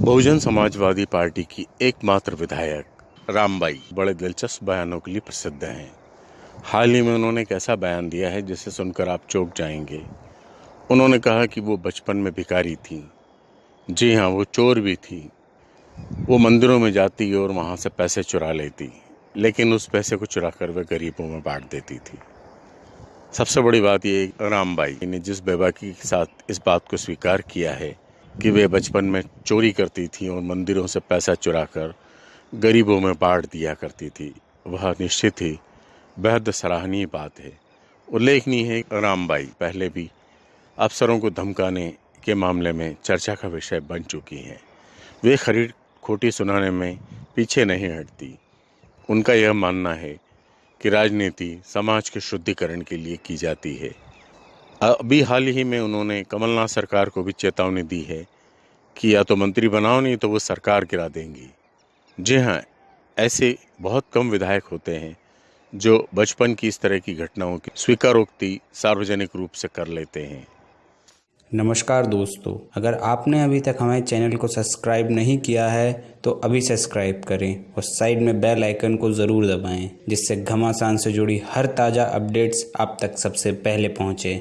Bahujan Samajwadi party की एकमात्र विधायक रामबाई बड़े दिलचस्प बयानों के लिए प्रसिद्ध हैं। हाल ही में उन्होंने एक ऐसा बयान दिया है जिसे सुनकर आप चौंक जाएँगे। उन्होंने कहा कि वो बचपन में भिखारी थी। जी हाँ वो चोर भी थी। वो मंदिरों में जाती और वहाँ से पैसे चुरा लेती, लेकिन उस पैसे को चुरा कर वह गरीबों में बांट देती थी। सबसे बड़ी बात ये रामबाई ने जिस बेबाकी के साथ इस बात को स्वीकार किया है कि वे बचपन में चोरी करती थी और मंदिरों से पैसा चुरा कर गरीबों में बांट दिया करती थी। वह निश्चित ही बेहद सराहनीय बात है। उल्लेखनीय है रामबाई पहले भी अफसरों को धमकाने के मामले में चर्चा का विषय बन चुकी हैं। वे खरीद खोटी सुनाने में पीछे नहीं हटती। उनका यह मानना है कि राजनीति समाज के शुद्धिकरण के लिए की जाती है। अभी हाल ही में उन्होंने कमलनाथ सरकार को भी चेतावनी दी है कि या तो मंत्री बनाओ नहीं तो वो सरकार गिरा देंगी। जी हाँ ऐसे बहुत कम विधायक होते हैं जो बचपन की इस तरह की घटनाओं की स्वीकारोक्ति सार्वजनिक रूप से कर लेते हैं। नमस्कार दोस्तों, अगर आपने अभी तक हमारे चैनल को सब्सक्राइब नहीं किया है तो अभी सब्सक्राइब करें और साइड में बेल आइकन को ज़रूर दबाएँ, जिससे घमासान से जुड़ी हर ताज़ा अपडेट्स आप तक सबसे पहले पहुँचे।